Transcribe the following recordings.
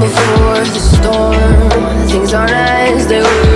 before the storm. Things aren't as they were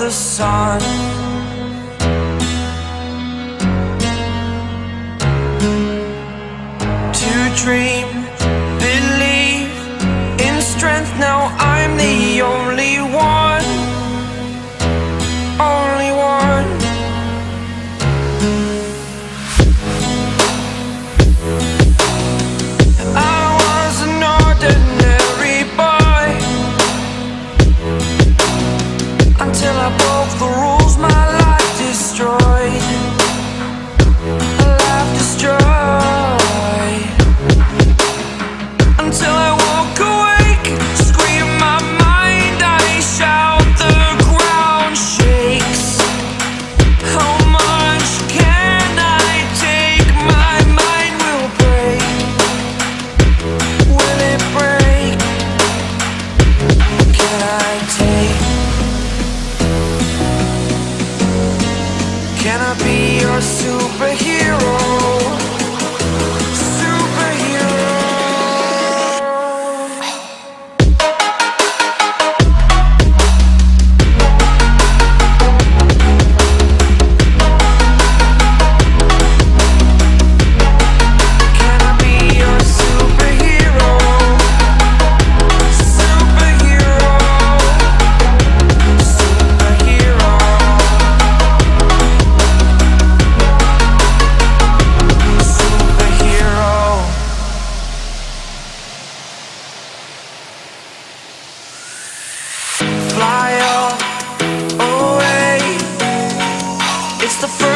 the sun. To dream, believe in strength. Now I'm the only one. Only one. be your superhero.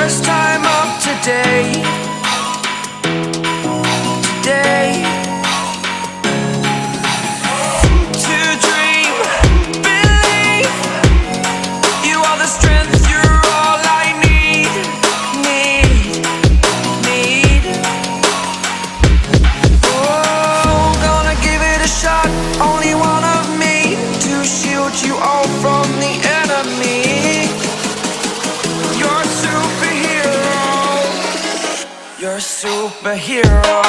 first time up today. Superhero